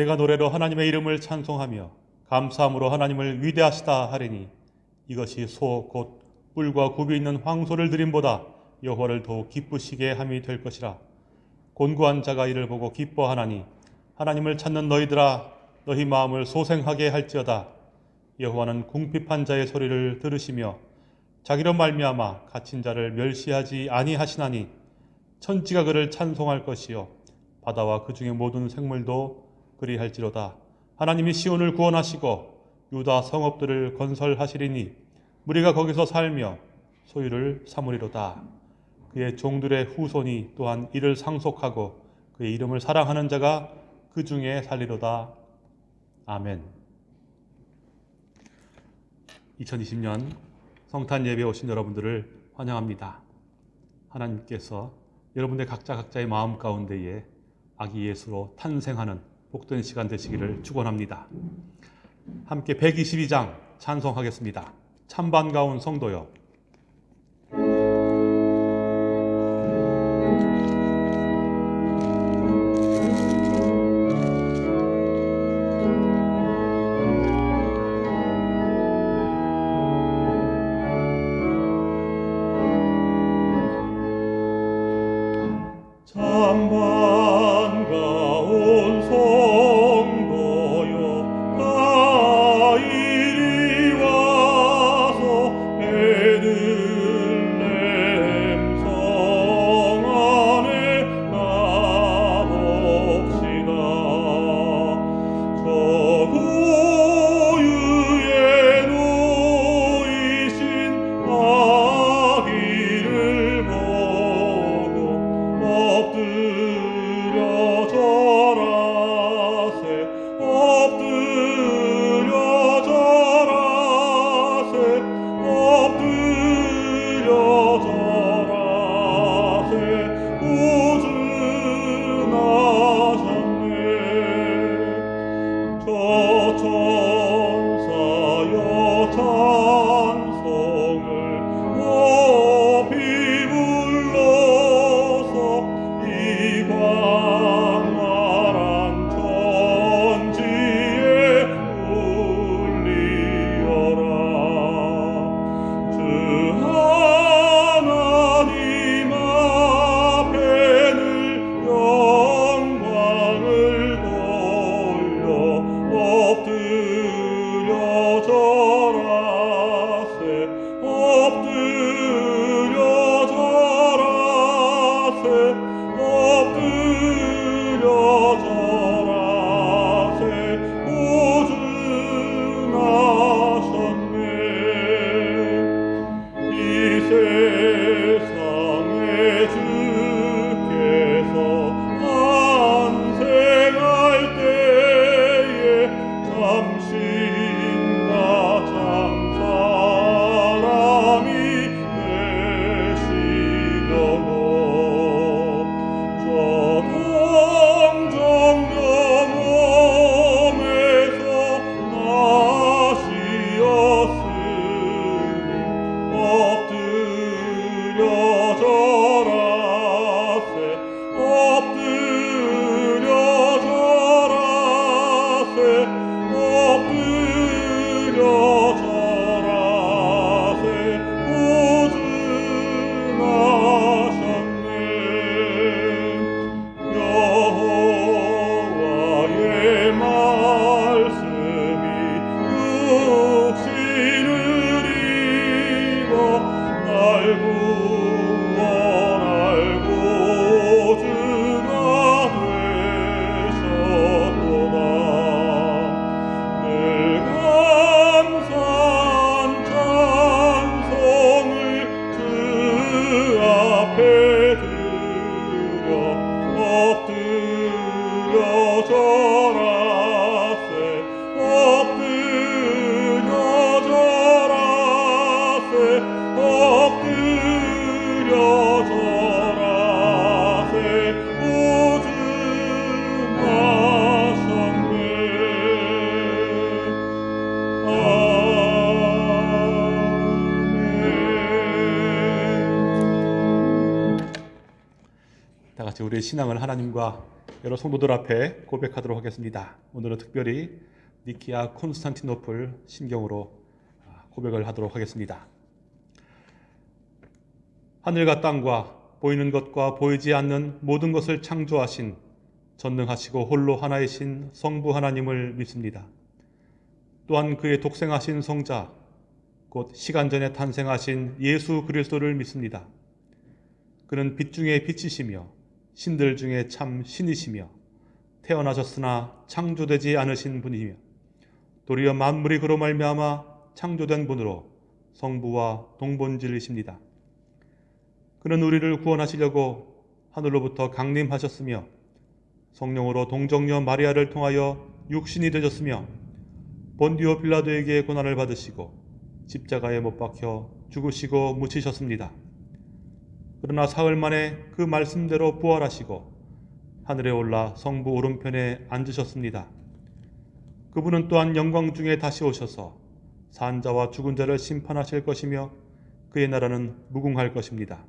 내가 노래로 하나님의 이름을 찬송하며 감사함으로 하나님을 위대하시다 하리니 이것이 소 곧 뿔과 굽이 있는 황소를 드림보다 여호와를 더욱 기쁘시게 함이 될 것이라. 곤고한 자가 이를 보고 기뻐하나니 하나님을 찾는 너희들아 너희 마음을 소생하게 할지어다. 여호와는 궁핍한 자의 소리를 들으시며 자기로 말미암아 갇힌 자를 멸시하지 아니하시나니 천지가 그를 찬송할 것이요. 바다와 그 중의 모든 생물도 그리할지로다. 하나님이 시온을 구원하시고 유다 성읍들을 건설하시리니 무리가 거기서 살며 소유를 삼으리로다. 그의 종들의 후손이 또한 이를 상속하고 그의 이름을 사랑하는 자가 그 중에 살리로다. 아멘. 2020년 성탄 예배 오신 여러분들을 환영합니다. 하나님께서 여러분들 각자 각자의 마음 가운데에 아기 예수로 탄생하는 복된 시간 되시기를 축원합니다. 함께 122장 찬송하겠습니다. 참 반가운 성도여 신앙을 하나님과 여러 성도들 앞에 고백하도록 하겠습니다. 오늘은 특별히 니키아 콘스탄티노플 신경으로 아, 고백을 하도록 하겠습니다. 하늘과 땅과 보이는 것과 보이지 않는 모든 것을 창조하신 전능하시고 홀로 하나이신 성부 하나님을 믿습니다. 또한 그의 독생하신 성자 곧 시간 전에 탄생하신 예수 그리스도를 믿습니다. 그는 빛 중에 빛이시며 신들 중에 참 신이시며 태어나셨으나 창조되지 않으신 분이며 도리어 만물이 그로 말미암아 창조된 분으로 성부와 동본질이십니다. 그는 우리를 구원하시려고 하늘로부터 강림하셨으며 성령으로 동정녀 마리아를 통하여 육신이 되셨으며 본디오 빌라도에게 고난을 받으시고 십자가에 못 박혀 죽으시고 묻히셨습니다. 그러나 사흘 만에 그 말씀대로 부활하시고 하늘에 올라 성부 오른편에 앉으셨습니다. 그분은 또한 영광 중에 다시 오셔서 산자와 죽은 자를 심판하실 것이며 그의 나라는 무궁할 것입니다.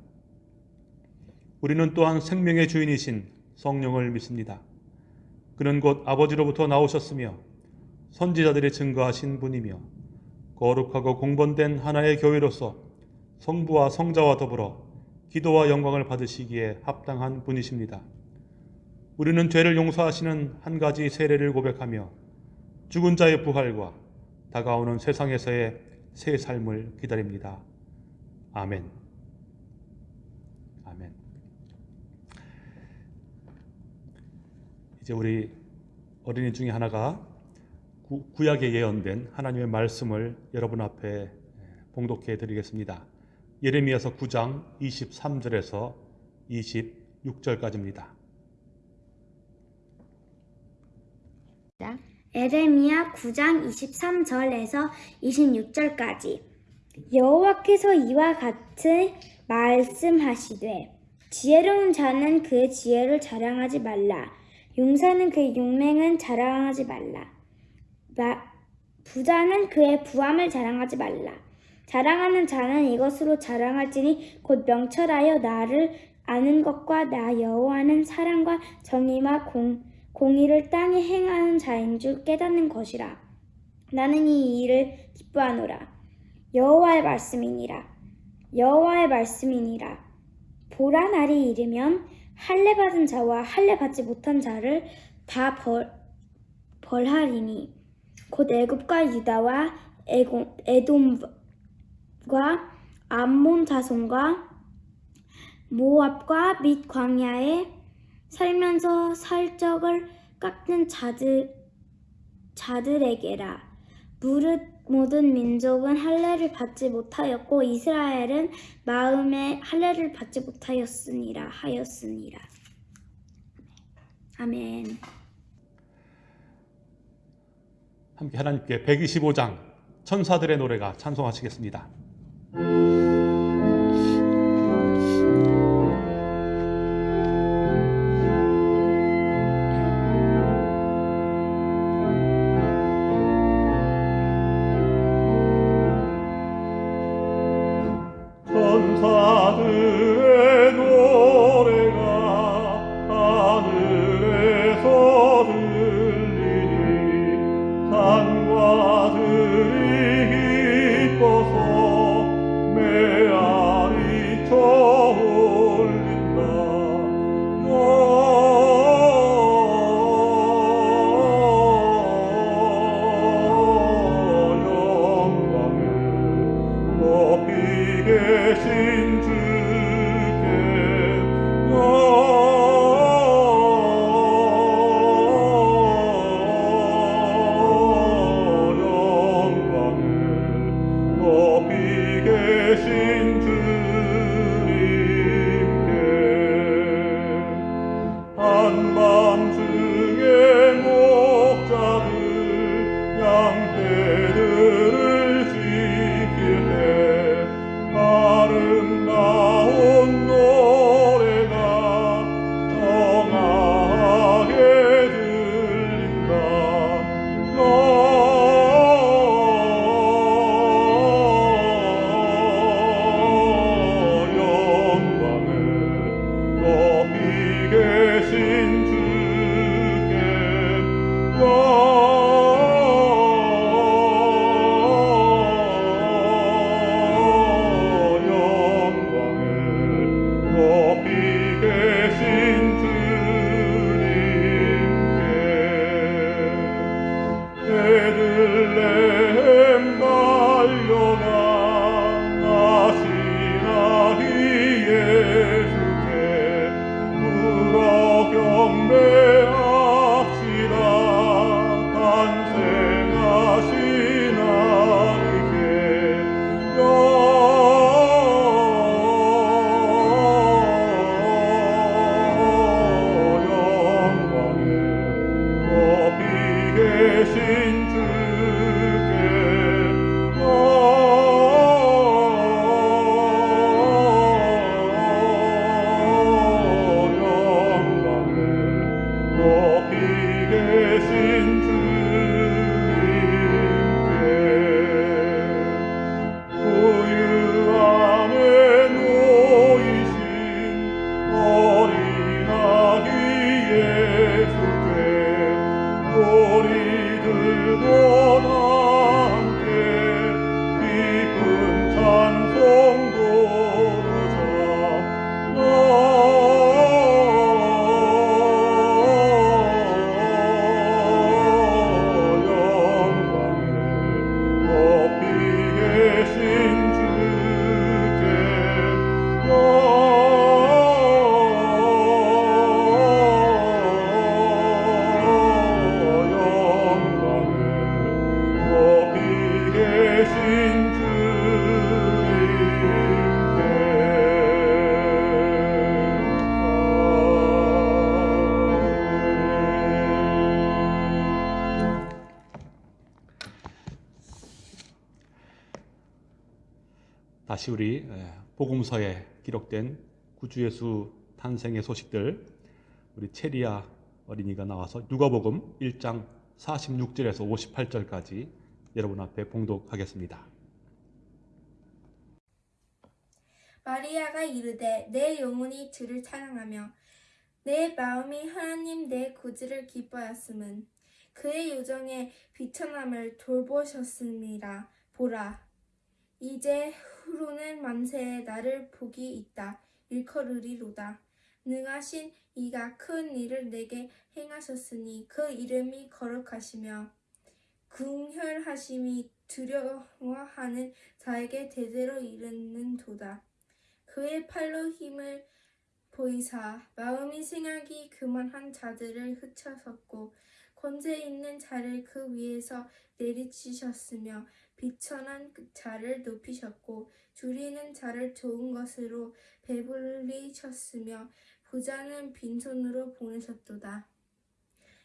우리는 또한 생명의 주인이신 성령을 믿습니다. 그는 곧 아버지로부터 나오셨으며 선지자들이 증거하신 분이며 거룩하고 공본된 하나의 교회로서 성부와 성자와 더불어 기도와 영광을 받으시기에 합당한 분이십니다. 우리는 죄를 용서하시는 한 가지 세례를 고백하며 죽은 자의 부활과 다가오는 세상에서의 새 삶을 기다립니다. 아멘. 아멘. 이제 우리 어린이 중에 하나가 구, 구약에 예언된 하나님의 말씀을 여러분 앞에 봉독해 드리겠습니다. 예레미야서 9장 23절에서 26절까지입니다. 에레미야 9장 23절에서 26절까지. 여호와께서 이와 같이 말씀하시되 지혜로운 자는 그의 지혜를 자랑하지 말라. 용사는 그의 용맹은 자랑하지 말라. 마- 부자는 그의 부함을 자랑하지 말라 자랑하는 자는 이것으로 자랑할지니 곧 명철하여 나를 아는 것과 나 여호와는 사랑과 정의와 공, 공의를 땅에 행하는 자인 줄 깨닫는 것이라. 나는 이 일을 기뻐하노라. 여호와의 말씀이니라. 여호와의 말씀이니라. 보라 날이 이르면 할례 받은 자와 할례 받지 못한 자를 다 벌, 벌하리니 곧 애굽과 유다와 에돔 과 암몬 자손과 모압과 및 광야에 살면서 살적을 깎는 자들, 자들에게라. 무릇 모든 민족은 할례를 받지 못하였고 이스라엘은 마음에 할례를 받지 못하였으니라 하였으니라. 아멘. 함께 하나님께 125장 천사들의 노래가 찬송하시겠습니다. 천 다시 우리 에, 복음서에 기록된 구주 예수 탄생의 소식들 우리 체리아 어린이가 나와서 누가복음 1장 46절에서 58절까지 여러분 앞에 봉독하겠습니다. 마리아가 이르되 내 영혼이 주를 찬양하며 내 마음이 하나님 내 구주를 기뻐하였음은 그의 요정의 비천함을 돌보셨습니다. 보라 이제 후로는 만세에 나를 복이 있다 일컬으리로다 능하신 이가 큰 일을 내게 행하셨으니 그 이름이 거룩하시며 궁혈하심이 두려워하는 자에게 대대로 이르는 도다. 그의 팔로 힘을 보이사 마음이 생각이 그만한 자들을 흩어섰고 권세 있는 자를 그 위에서 내리치셨으며 비천한 자를 높이셨고 줄이는 자를 좋은 것으로 배불리셨으며 부자는 빈손으로 보내셨도다.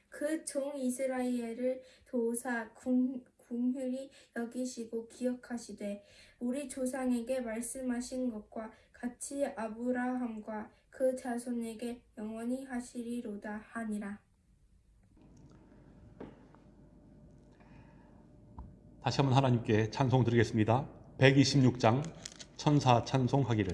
그 종 이스라엘을 도우사 궁, 궁휼히 여기시고 기억하시되 우리 조상에게 말씀하신 것과 같이 아브라함과 그 자손에게 영원히 하시리로다 하니라. 다시 한번 하나님께 찬송 드리겠습니다. 126장 천사 찬송하기를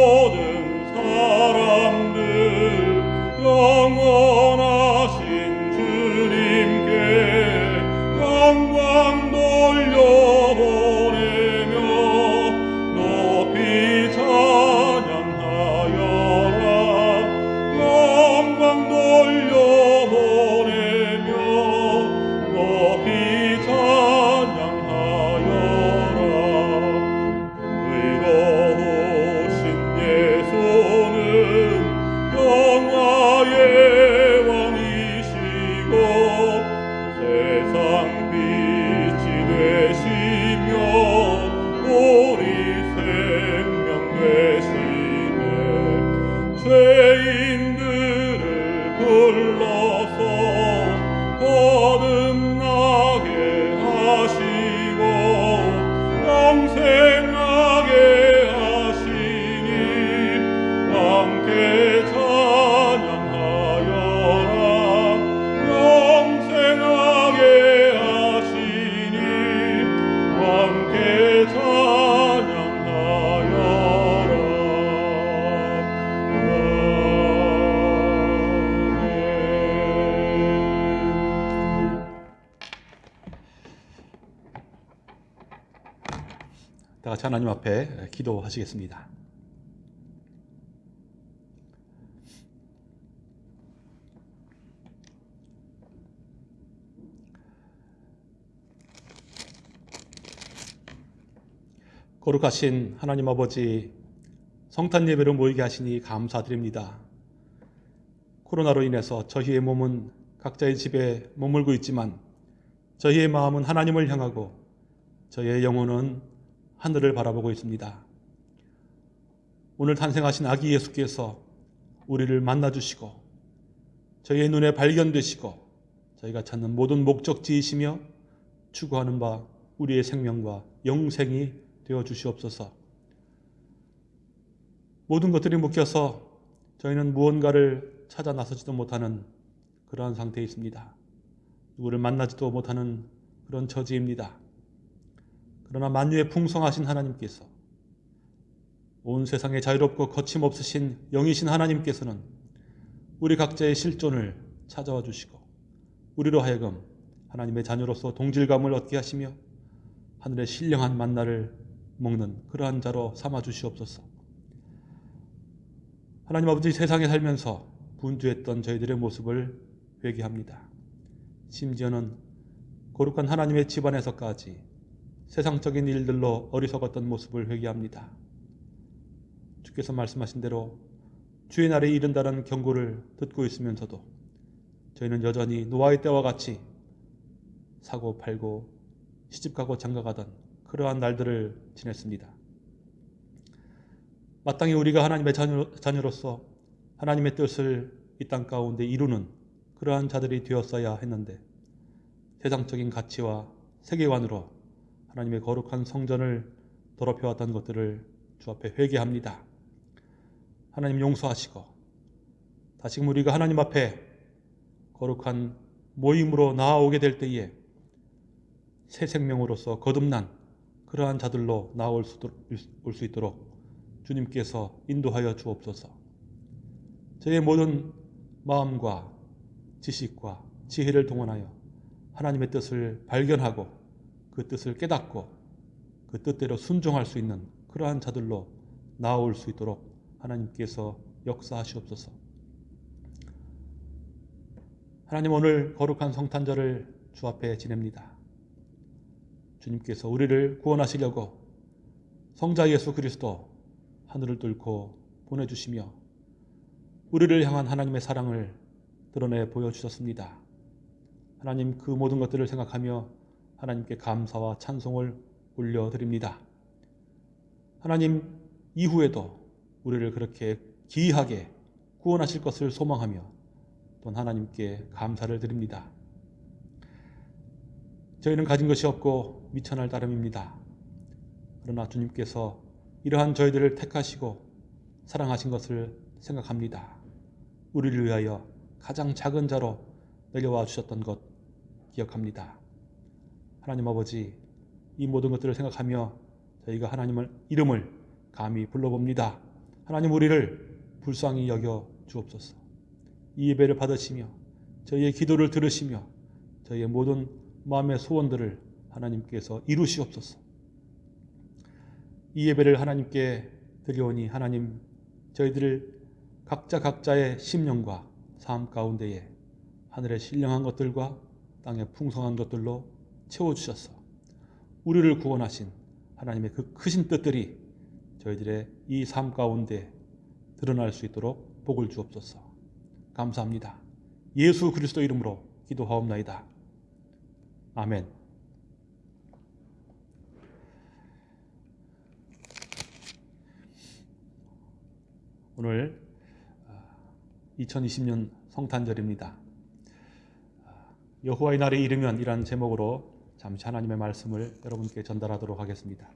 모 앞에 기도하시겠습니다. 거룩하신 하나님 아버지 성탄 예배로 모이게 하시니 감사드립니다. 코로나로 인해서 저희의 몸은 각자의 집에 머물고 있지만 저희의 마음은 하나님을 향하고 저희의 영혼은 하늘을 바라보고 있습니다. 오늘 탄생하신 아기 예수께서 우리를 만나 주시고 저희의 눈에 발견되시고 저희가 찾는 모든 목적지이시며 추구하는 바 우리의 생명과 영생이 되어 주시옵소서. 모든 것들이 묶여서 저희는 무언가를 찾아 나서지도 못하는 그러한 상태에 있습니다. 누구를 만나지도 못하는 그런 처지입니다. 그러나 만유에 풍성하신 하나님께서 온 세상에 자유롭고 거침없으신 영이신 하나님께서는 우리 각자의 실존을 찾아와 주시고 우리로 하여금 하나님의 자녀로서 동질감을 얻게 하시며 하늘의 신령한 만나를 먹는 그러한 자로 삼아 주시옵소서. 하나님 아버지 세상에 살면서 분주했던 저희들의 모습을 회개합니다. 심지어는 거룩한 하나님의 집안에서까지 세상적인 일들로 어리석었던 모습을 회개합니다. 주께서 말씀하신 대로 주의 날에 이른다는 경고를 듣고 있으면서도 저희는 여전히 노아의 때와 같이 사고 팔고 시집가고 장가가던 그러한 날들을 지냈습니다. 마땅히 우리가 하나님의 자녀, 자녀로서 하나님의 뜻을 이 땅 가운데 이루는 그러한 자들이 되었어야 했는데 세상적인 가치와 세계관으로 하나님의 거룩한 성전을 더럽혀왔던 것들을 주 앞에 회개합니다. 하나님 용서하시고 다시금 우리가 하나님 앞에 거룩한 모임으로 나아오게 될 때에 새 생명으로서 거듭난 그러한 자들로 나올 수, 있도록 주님께서 인도하여 주옵소서. 저의 모든 마음과 지식과 지혜를 동원하여 하나님의 뜻을 발견하고 그 뜻을 깨닫고 그 뜻대로 순종할 수 있는 그러한 자들로 나올 수 있도록 하나님께서 역사하시옵소서. 하나님 오늘 거룩한 성탄절을 주 앞에 지냅니다. 주님께서 우리를 구원하시려고 성자 예수 그리스도 하늘을 뚫고 보내주시며 우리를 향한 하나님의 사랑을 드러내 보여주셨습니다. 하나님 그 모든 것들을 생각하며 하나님께 감사와 찬송을 올려드립니다. 하나님 이후에도 우리를 그렇게 기이하게 구원하실 것을 소망하며 또 하나님께 감사를 드립니다. 저희는 가진 것이 없고 미천할 따름입니다. 그러나 주님께서 이러한 저희들을 택하시고 사랑하신 것을 생각합니다. 우리를 위하여 가장 작은 자로 내려와 주셨던 것 기억합니다. 하나님 아버지, 이 모든 것들을 생각하며 저희가 하나님을 이름을 감히 불러봅니다. 하나님 우리를 불쌍히 여겨 주옵소서. 이 예배를 받으시며 저희의 기도를 들으시며 저희의 모든 마음의 소원들을 하나님께서 이루시옵소서. 이 예배를 하나님께 드려오니 하나님 저희들을 각자 각자의 심령과 삶 가운데에 하늘의 신령한 것들과 땅의 풍성한 것들로 채워주셔서 우리를 구원하신 하나님의 그 크신 뜻들이 저희들의 이 삶 가운데 드러날 수 있도록 복을 주옵소서. 감사합니다. 예수 그리스도 이름으로 기도하옵나이다. 아멘. 오늘 2020년 성탄절입니다. 여호와의 날이 이르면 이란 제목으로 잠시 하나님의 말씀을 여러분께 전달하도록 하겠습니다.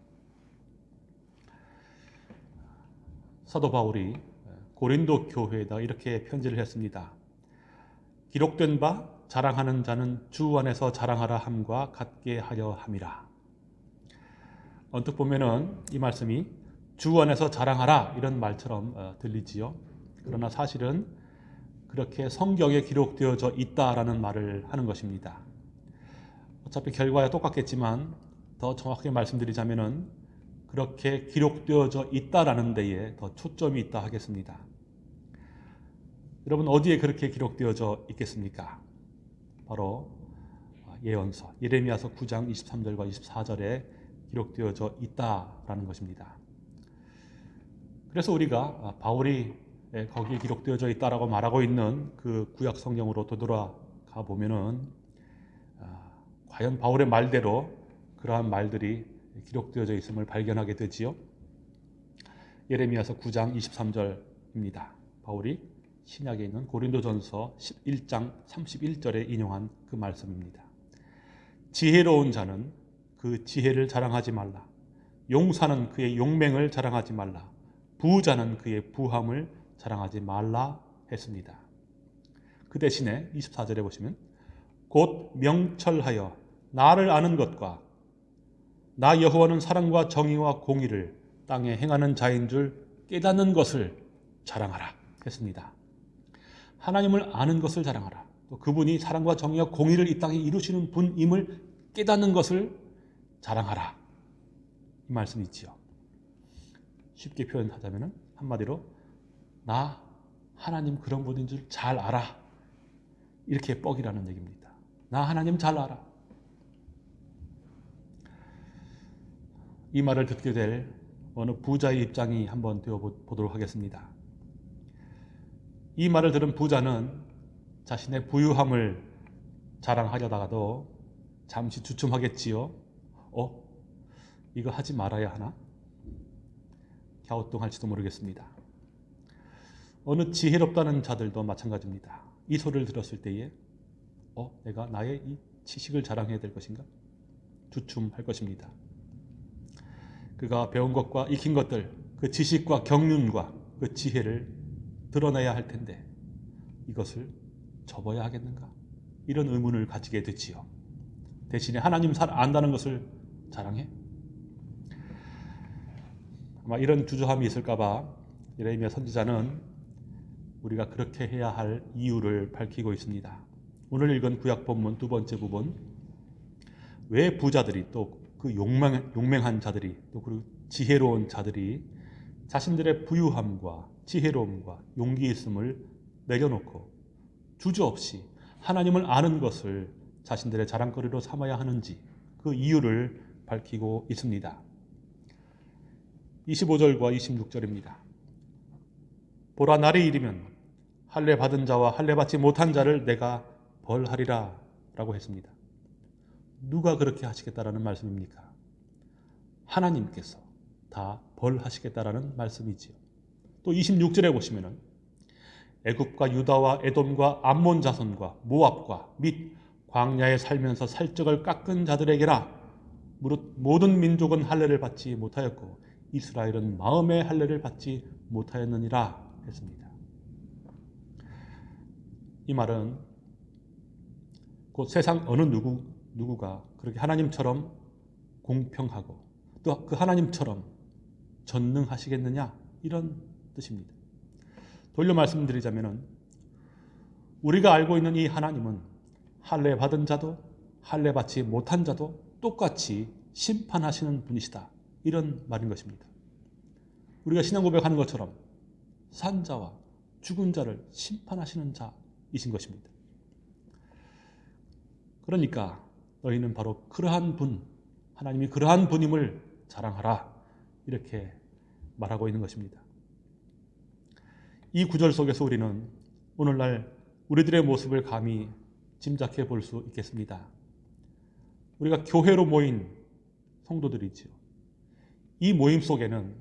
사도 바울이 고린도 교회에다 이렇게 편지를 했습니다. 기록된 바 자랑하는 자는 주 안에서 자랑하라 함과 같게 하려 함이라. 언뜻 보면은 이 말씀이 주 안에서 자랑하라 이런 말처럼 어, 들리지요. 그러나 사실은 그렇게 성경에 기록되어져 있다라는 말을 하는 것입니다. 어차피 결과야 똑같겠지만 더 정확하게 말씀드리자면은 그렇게 기록되어져 있다라는 데에 더 초점이 있다 하겠습니다. 여러분 어디에 그렇게 기록되어져 있겠습니까? 바로 예언서 예레미야서 9장 23절과 24절에 기록되어져 있다라는 것입니다. 그래서 우리가 바울이 거기에 기록되어져 있다라고 말하고 있는 그 구약 성경으로 되돌아가 보면은 과연 바울의 말대로 그러한 말들이 기록되어져 있음을 발견하게 되지요. 예레미야서 9장 23절입니다. 바울이 신약에 있는 고린도전서 11장 31절에 인용한 그 말씀입니다. 지혜로운 자는 그 지혜를 자랑하지 말라. 용사는 그의 용맹을 자랑하지 말라. 부자는 그의 부함을 자랑하지 말라 했습니다. 그 대신에 24절에 보시면 곧 명철하여 나를 아는 것과 나 여호와는 사랑과 정의와 공의를 땅에 행하는 자인 줄 깨닫는 것을 자랑하라 했습니다. 하나님을 아는 것을 자랑하라. 또 그분이 사랑과 정의와 공의를 이 땅에 이루시는 분임을 깨닫는 것을 자랑하라. 이 말씀이 있지요. 쉽게 표현하자면 한마디로 나 하나님 그런 분인 줄 잘 알아. 이렇게 뻑이라는 얘기입니다. 나 하나님 잘 알아. 이 말을 듣게 될 어느 부자의 입장이 한번 되어 보도록 하겠습니다. 이 말을 들은 부자는 자신의 부유함을 자랑하려다가도 잠시 주춤하겠지요. 어? 이거 하지 말아야 하나? 갸우뚱할지도 모르겠습니다. 어느 지혜롭다는 자들도 마찬가지입니다. 이 소리를 들었을 때에 어? 내가 나의 이 지식을 자랑해야 될 것인가? 주춤할 것입니다. 그가 배운 것과 익힌 것들, 그 지식과 경륜과 그 지혜를 드러내야 할 텐데 이것을 접어야 하겠는가? 이런 의문을 가지게 되지요. 대신에 하나님 잘 안다는 것을 자랑해? 아마 이런 주저함이 있을까봐 예레미야 선지자는 우리가 그렇게 해야 할 이유를 밝히고 있습니다. 오늘 읽은 구약 본문 두 번째 부분 왜 부자들이 또 그 용맹, 용맹한 자들이 또그 지혜로운 자들이 자신들의 부유함과 지혜로움과 용기 있음을 내려놓고 주저없이 하나님을 아는 것을 자신들의 자랑거리로 삼아야 하는지 그 이유를 밝히고 있습니다. 25절과 26절입니다. 보라 날이 이르면 할례 받은 자와 할례 받지 못한 자를 내가 벌하리라 라고 했습니다. 누가 그렇게 하시겠다라는 말씀입니까? 하나님께서 다 벌하시겠다라는 말씀이지요. 또 26절에 보시면은 애굽과 유다와 에돔과 암몬 자손과 모압과 및 광야에 살면서 살적을 깎은 자들에게라 무릇 모든 민족은 할례를 받지 못하였고 이스라엘은 마음의 할례를 받지 못하였느니라 했습니다. 이 말은 곧 세상 어느 누구 누구가 그렇게 하나님처럼 공평하고 또 그 하나님처럼 전능하시겠느냐 이런 뜻입니다. 돌려 말씀드리자면은 우리가 알고 있는 이 하나님은 할례 받은 자도 할례 받지 못한 자도 똑같이 심판하시는 분이시다. 이런 말인 것입니다. 우리가 신앙 고백하는 것처럼 산 자와 죽은 자를 심판하시는 자이신 것입니다. 그러니까 너희는 바로 그러한 분, 하나님이 그러한 분임을 자랑하라. 이렇게 말하고 있는 것입니다. 이 구절 속에서 우리는 오늘날 우리들의 모습을 감히 짐작해 볼 수 있겠습니다. 우리가 교회로 모인 성도들이지요. 이 모임 속에는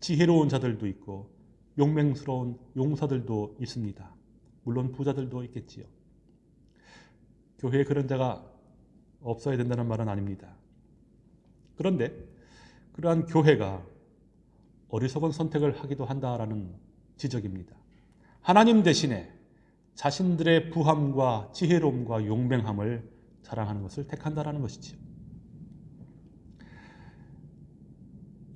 지혜로운 자들도 있고 용맹스러운 용사들도 있습니다. 물론 부자들도 있겠지요. 교회에 그런 자가 없어야 된다는 말은 아닙니다. 그런데 그러한 교회가 어리석은 선택을 하기도 한다라는 지적입니다. 하나님 대신에 자신들의 부함과 지혜로움과 용맹함을 자랑하는 것을 택한다라는 것이지요.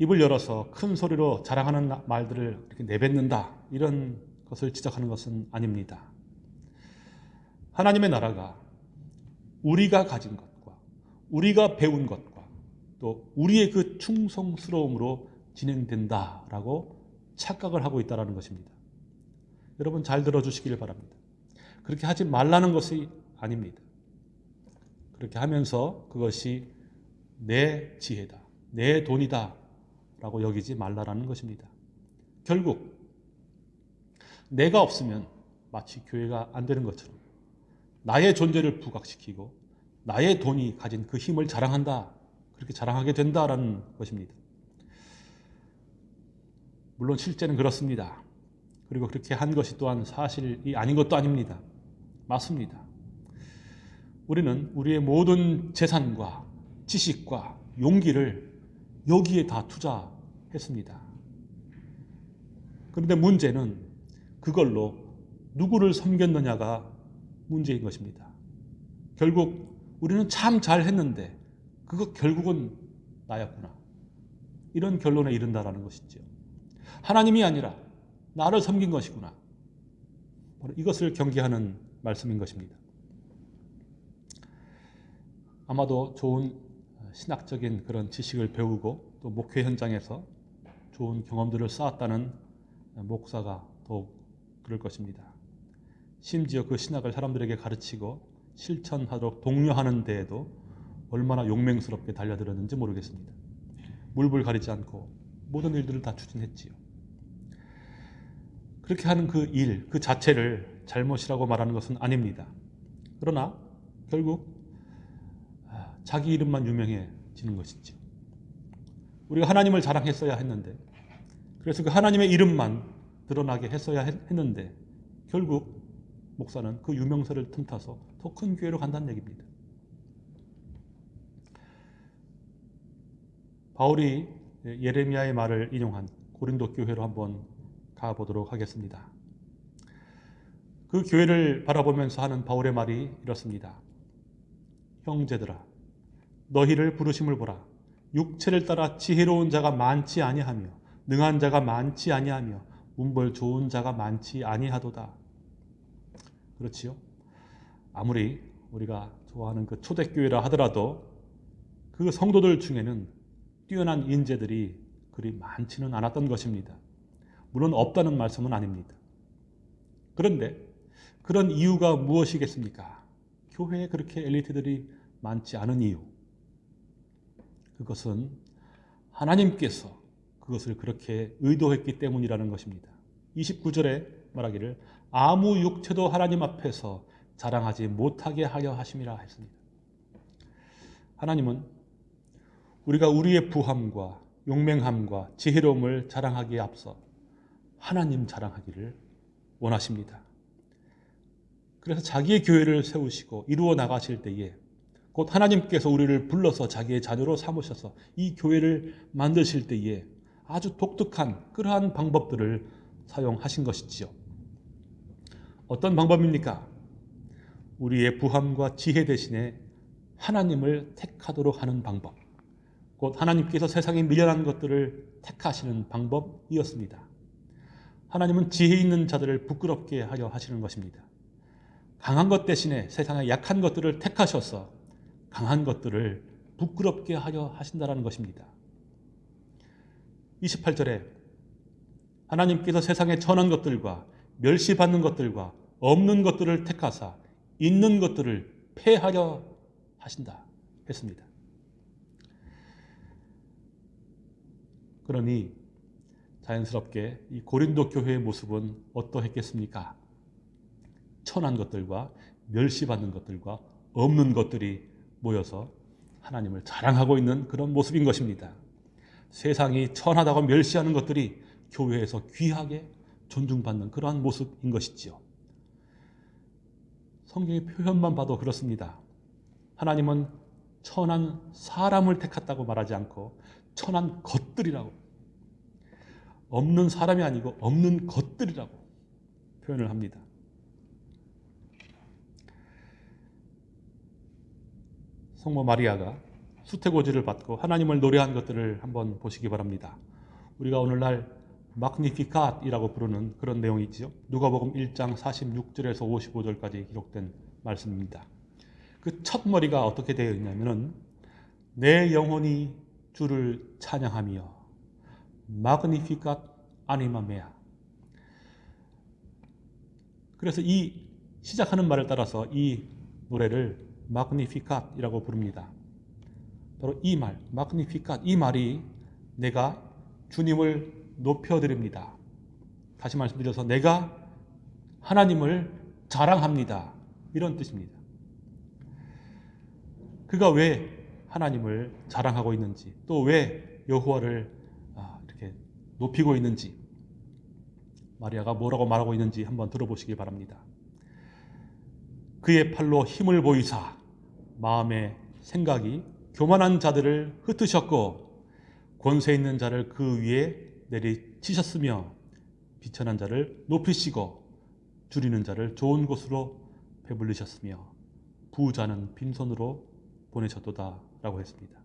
입을 열어서 큰 소리로 자랑하는 말들을 이렇게 내뱉는다 이런 것을 지적하는 것은 아닙니다. 하나님의 나라가 우리가 가진 것과 우리가 배운 것과 또 우리의 그 충성스러움으로 진행된다라고 착각을 하고 있다는 것입니다. 여러분 잘 들어주시길 바랍니다. 그렇게 하지 말라는 것이 아닙니다. 그렇게 하면서 그것이 내 지혜다, 내 돈이다 라고 여기지 말라라는 것입니다. 결국 내가 없으면 마치 교회가 안 되는 것처럼 나의 존재를 부각시키고 나의 돈이 가진 그 힘을 자랑한다. 그렇게 자랑하게 된다라는 것입니다. 물론 실제는 그렇습니다. 그리고 그렇게 한 것이 또한 사실이 아닌 것도 아닙니다. 맞습니다. 우리는 우리의 모든 재산과 지식과 용기를 여기에 다 투자했습니다. 그런데 문제는 그걸로 누구를 섬겼느냐가 문제인 것입니다. 결국 우리는 참 잘했는데 그거 결국은 나였구나. 이런 결론에 이른다라는 것이죠. 하나님이 아니라 나를 섬긴 것이구나. 바로 이것을 경계하는 말씀인 것입니다. 아마도 좋은 신학적인 그런 지식을 배우고 또 목회 현장에서 좋은 경험들을 쌓았다는 목사가 더욱 그럴 것입니다. 심지어 그 신학을 사람들에게 가르치고 실천하도록 독려하는 데에도 얼마나 용맹스럽게 달려들었는지 모르겠습니다. 물불 가리지 않고 모든 일들을 다 추진했지요. 그렇게 하는 그 일, 그 자체를 잘못이라고 말하는 것은 아닙니다. 그러나 결국 아, 자기 이름만 유명해지는 것이죠. 우리가 하나님을 자랑했어야 했는데 그래서 그 하나님의 이름만 드러나게 했어야 했는데 결국 목사는 그 유명세를 틈타서 더큰 교회로 간다는 얘기입니다. 바울이 예레미야의 말을 인용한 고린도 교회로 한번 가보도록 하겠습니다. 그 교회를 바라보면서 하는 바울의 말이 이렇습니다. 형제들아 너희를 부르심을 보라 육체를 따라 지혜로운 자가 많지 아니하며 능한 자가 많지 아니하며 문벌 좋은 자가 많지 아니하도다. 그렇지요? 아무리 우리가 좋아하는 그 초대교회라 하더라도 그 성도들 중에는 뛰어난 인재들이 그리 많지는 않았던 것입니다. 물론 없다는 말씀은 아닙니다. 그런데 그런 이유가 무엇이겠습니까? 교회에 그렇게 엘리트들이 많지 않은 이유. 그것은 하나님께서 그것을 그렇게 의도했기 때문이라는 것입니다. 29절에 말하기를 아무 육체도 하나님 앞에서 자랑하지 못하게 하려 하심이라 했습니다. 하나님은 우리가 우리의 부함과 용맹함과 지혜로움을 자랑하기에 앞서 하나님 자랑하기를 원하십니다. 그래서 자기의 교회를 세우시고 이루어 나가실 때에 곧 하나님께서 우리를 불러서 자기의 자녀로 삼으셔서 이 교회를 만드실 때에 아주 독특한 그러한 방법들을 사용하신 것이지요. 어떤 방법입니까? 우리의 부함과 지혜 대신에 하나님을 택하도록 하는 방법. 곧 하나님께서 세상에 미련한 것들을 택하시는 방법이었습니다. 하나님은 지혜 있는 자들을 부끄럽게 하려 하시는 것입니다. 강한 것 대신에 세상의 약한 것들을 택하셔서 강한 것들을 부끄럽게 하려 하신다는 것입니다. 28절에 하나님께서 세상에 천한 것들과 멸시받는 것들과 없는 것들을 택하사 있는 것들을 폐하려 하신다 했습니다. 그러니 자연스럽게 이 고린도 교회의 모습은 어떠했겠습니까? 천한 것들과 멸시받는 것들과 없는 것들이 모여서 하나님을 자랑하고 있는 그런 모습인 것입니다. 세상이 천하다고 멸시하는 것들이 교회에서 귀하게 존중받는 그러한 모습인 것이지요. 성경의 표현만 봐도 그렇습니다. 하나님은 천한 사람을 택했다고 말하지 않고 천한 것들이라고 없는 사람이 아니고 없는 것들이라고 표현을 합니다. 성모 마리아가 수태고지를 받고 하나님을 노래한 것들을 한번 보시기 바랍니다. 우리가 오늘날 마그니피캇이라고 부르는 그런 내용이 있죠. 누가복음 1장 46절에서 55절까지 기록된 말씀입니다. 그 첫 머리가 어떻게 되어 있냐면은 내 영혼이 주를 찬양하며 마그니피캇 아니마 메아 그래서 이 시작하는 말을 따라서 이 노래를 마그니피캇이라고 부릅니다. 바로 이 말, 마그니피캇 이 말이 내가 주님을 높여드립니다. 다시 말씀드려서 내가 하나님을 자랑합니다. 이런 뜻입니다. 그가 왜 하나님을 자랑하고 있는지 또 왜 여호와를 이렇게 높이고 있는지 마리아가 뭐라고 말하고 있는지 한번 들어보시기 바랍니다. 그의 팔로 힘을 보이사 마음의 생각이 교만한 자들을 흩으셨고 권세 있는 자를 그 위에 내리치셨으며 비천한 자를 높이시고 줄이는 자를 좋은 곳으로 배불리셨으며 부자는 빈손으로 보내셨도다 라고 했습니다.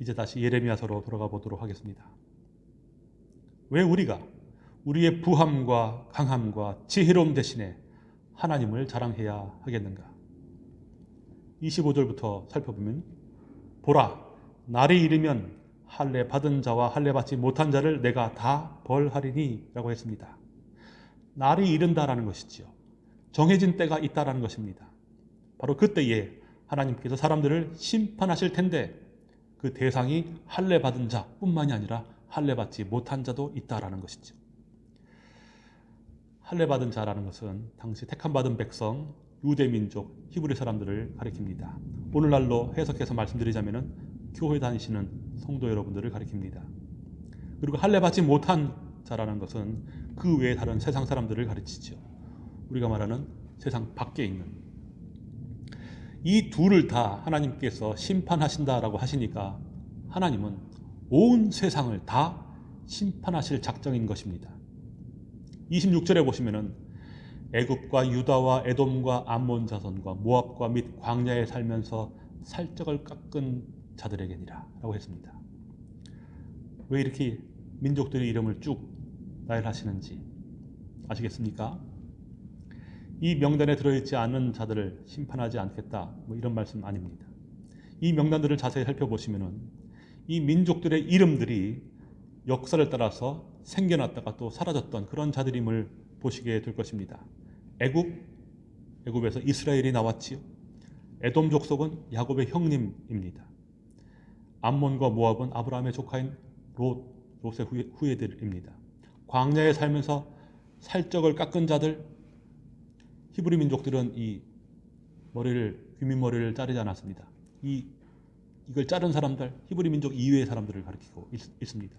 이제 다시 예레미야서로 돌아가 보도록 하겠습니다. 왜 우리가 우리의 부함과 강함과 지혜로움 대신에 하나님을 자랑해야 하겠는가? 25절부터 살펴보면 보라 날이 이르면 할례 받은 자와 할례 받지 못한 자를 내가 다 벌하리니 라고 했습니다. 날이 이른다라는 것이지요. 정해진 때가 있다라는 것입니다. 바로 그때에 하나님께서 사람들을 심판하실 텐데 그 대상이 할례 받은 자뿐만이 아니라 할례 받지 못한 자도 있다라는 것이죠. 할례 받은 자라는 것은 당시 택함 받은 백성 유대 민족 히브리 사람들을 가리킵니다. 오늘날로 해석해서 말씀드리자면은 교회 다니시는 성도 여러분들을 가리킵니다. 그리고 할례 받지 못한 자라는 것은 그 외에 다른 세상 사람들을 가르치죠. 우리가 말하는 세상 밖에 있는 이 둘을 다 하나님께서 심판하신다라고 하시니까 하나님은 온 세상을 다 심판하실 작정인 것입니다. 26절에 보시면은 애굽과 유다와 에돔과 암몬 자손과 모압과 및 광야에 살면서 살적을 깎은 자들에게니라 라고 했습니다. 왜 이렇게 민족들의 이름을 쭉 나열하시는지 아시겠습니까? 이 명단에 들어있지 않은 자들을 심판하지 않겠다. 뭐 이런 말씀 아닙니다. 이 명단들을 자세히 살펴보시면은 이 민족들의 이름들이 역사를 따라서 생겨났다가 또 사라졌던 그런 자들임을 보시게 될 것입니다. 애굽, 애굽에서 이스라엘이 나왔지요. 에돔 족속은 야곱의 형님입니다. 암몬과 모압은 아브라함의 조카인 롯, 롯의 후예, 후예 들입니다. 광야에 살면서 살적을 깎은 자들, 히브리 민족들은 이 머리를 귀민 머리를 자르지 않았습니다. 이 이걸 자른 사람들, 히브리 민족 이외의 사람들을 가리키고 있, 있습니다.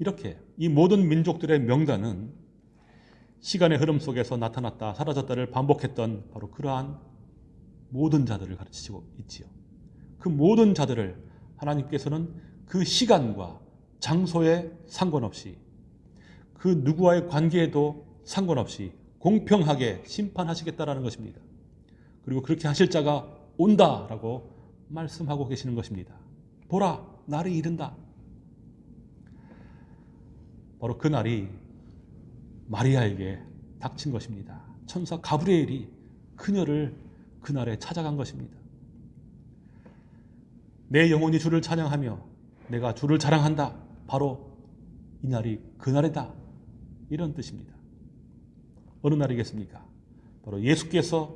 이렇게 이 모든 민족들의 명단은 시간의 흐름 속에서 나타났다 사라졌다를 반복했던 바로 그러한 모든 자들을 가르치고 있지요. 그 모든 자들을 하나님께서는 그 시간과 장소에 상관없이 그 누구와의 관계에도 상관없이 공평하게 심판하시겠다라는 것입니다. 그리고 그렇게 하실 자가 온다라고 말씀하고 계시는 것입니다. 보라, 날이 이른다. 바로 그 날이 마리아에게 닥친 것입니다. 천사 가브리엘이 그녀를 그날에 찾아간 것입니다. 내 영혼이 주를 찬양하며 내가 주를 자랑한다. 바로 이 날이 그날이다. 이런 뜻입니다. 어느 날이겠습니까? 바로 예수께서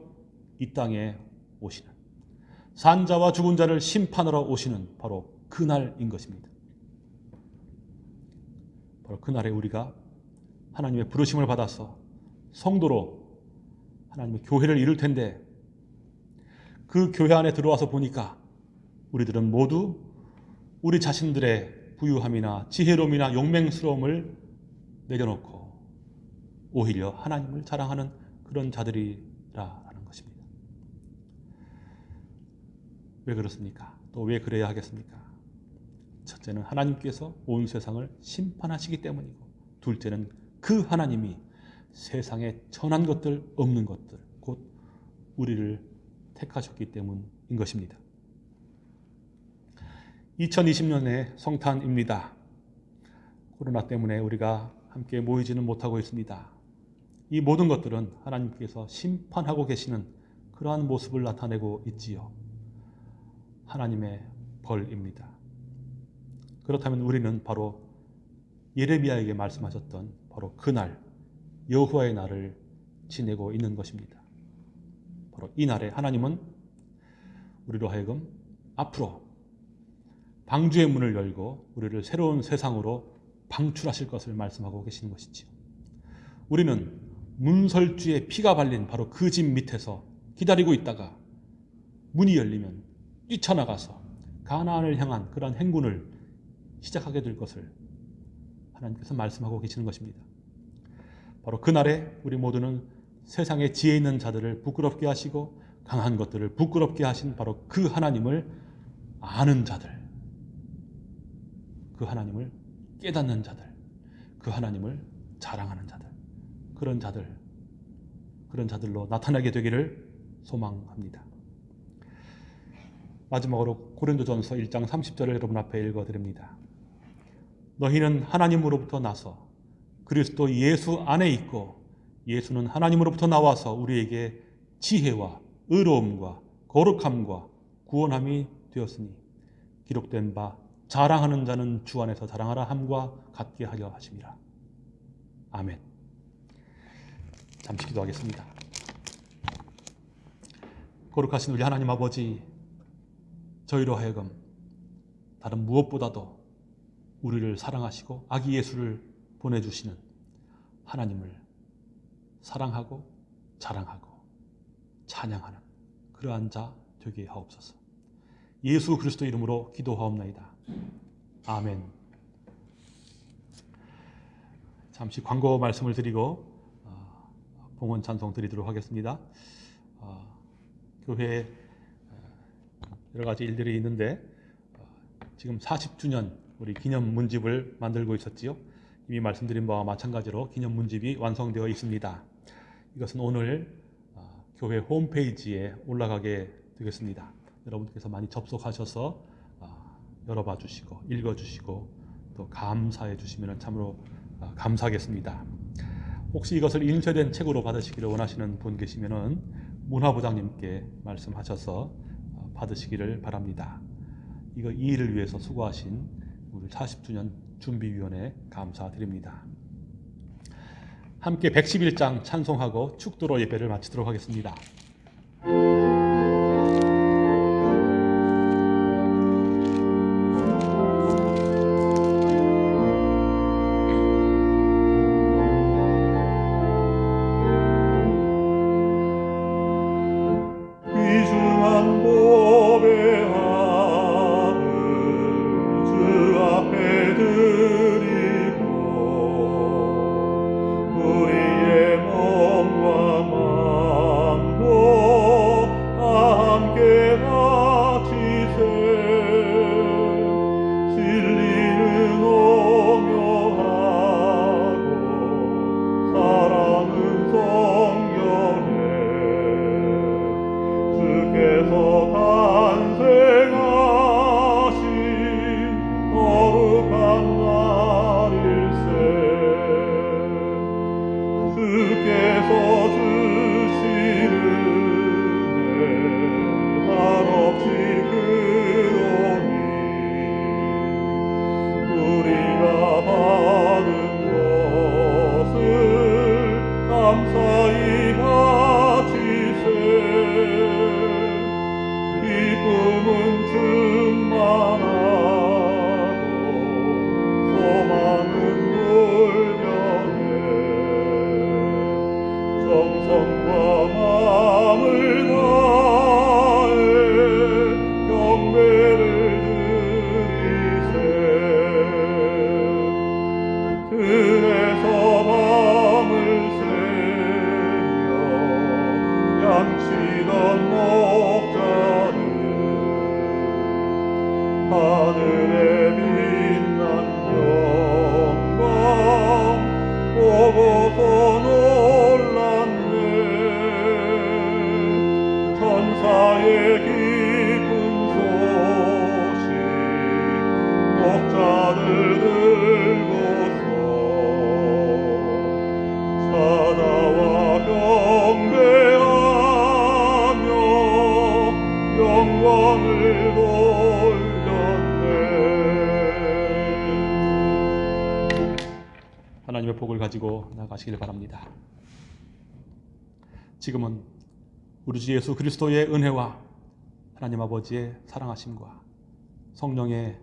이 땅에 오시는 산자와 죽은 자를 심판하러 오시는 바로 그날인 것입니다. 바로 그날에 우리가 하나님의 부르심을 받아서 성도로 하나님의 교회를 이룰 텐데 그 교회 안에 들어와서 보니까 우리들은 모두 우리 자신들의 부유함이나 지혜로움이나 용맹스러움을 내려놓고 오히려 하나님을 자랑하는 그런 자들이라는 것입니다. 왜 그렇습니까? 또 왜 그래야 하겠습니까? 첫째는 하나님께서 온 세상을 심판하시기 때문이고 둘째는 그 하나님이 세상에 천한 것들 없는 것들 곧 우리를 택하셨기 때문인 것입니다. 2020년의 성탄입니다. 코로나 때문에 우리가 함께 모이지는 못하고 있습니다. 이 모든 것들은 하나님께서 심판하고 계시는 그러한 모습을 나타내고 있지요. 하나님의 벌입니다. 그렇다면 우리는 바로 예레미야에게 말씀하셨던 바로 그날 여호와의 날을 지내고 있는 것입니다. 바로 이 날에 하나님은 우리로 하여금 앞으로 방주의 문을 열고 우리를 새로운 세상으로 방출하실 것을 말씀하고 계시는 것이지요. 우리는 문설주의 피가 발린 바로 그 집 밑에서 기다리고 있다가 문이 열리면 뛰쳐나가서 가나안을 향한 그러한 행군을 시작하게 될 것을 하나님께서 말씀하고 계시는 것입니다. 바로 그날에 우리 모두는 세상에 지혜 있는 자들을 부끄럽게 하시고 강한 것들을 부끄럽게 하신 바로 그 하나님을 아는 자들, 그 하나님을 깨닫는 자들, 그 하나님을 자랑하는 자들, 그런 자들, 그런 자들로 나타나게 되기를 소망합니다. 마지막으로 고린도전서 1장 30절을 여러분 앞에 읽어드립니다. 너희는 하나님으로부터 나서 그리스도 예수 안에 있고 예수는 하나님으로부터 나와서 우리에게 지혜와 의로움과 거룩함과 구원함이 되었으니 기록된 바 자랑하는 자는 주 안에서 자랑하라 함과 같게 하려 하심이라. 아멘. 잠시 기도하겠습니다. 거룩하신 우리 하나님 아버지 저희로 하여금 다른 무엇보다도 우리를 사랑하시고 아기 예수를 보내주시는 하나님을 사랑하고 자랑하고 찬양하는 그러한 자 되게 하옵소서. 예수 그리스도 이름으로 기도하옵나이다. 아멘. 잠시 광고 말씀을 드리고 어, 봉헌 찬송 드리도록 하겠습니다. 어, 교회에 어, 여러 가지 일들이 있는데 어, 지금 40주년 우리 기념 문집을 만들고 있었지요. 이미 말씀드린 바와 마찬가지로 기념 문집이 완성되어 있습니다. 이것은 오늘 어, 교회 홈페이지에 올라가게 되겠습니다. 여러분께서 많이 접속하셔서 어, 열어봐 주시고 읽어 주시고 또 감사해 주시면 참으로 어, 감사하겠습니다. 혹시 이것을 인쇄된 책으로 받으시기를 원하시는 분 계시면은 문화부장님께 말씀하셔서 어, 받으시기를 바랍니다. 이거 이 일을 위해서 수고하신 우리 40주년 준비위원회 감사드립니다. 함께 111장 찬송하고 축도로 예배를 마치도록 하겠습니다. 하 나가시길 바랍니다. 지금은 우리 주 예수 그리스도의 은혜와 하나님 아버지의 사랑하심과 성령의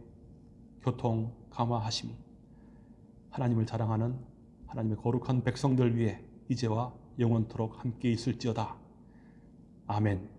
교통 감화하심이 하나님을 자랑하는 하나님의 거룩한 백성들 위해 이제와 영원토록 함께 있을지어다. 아멘.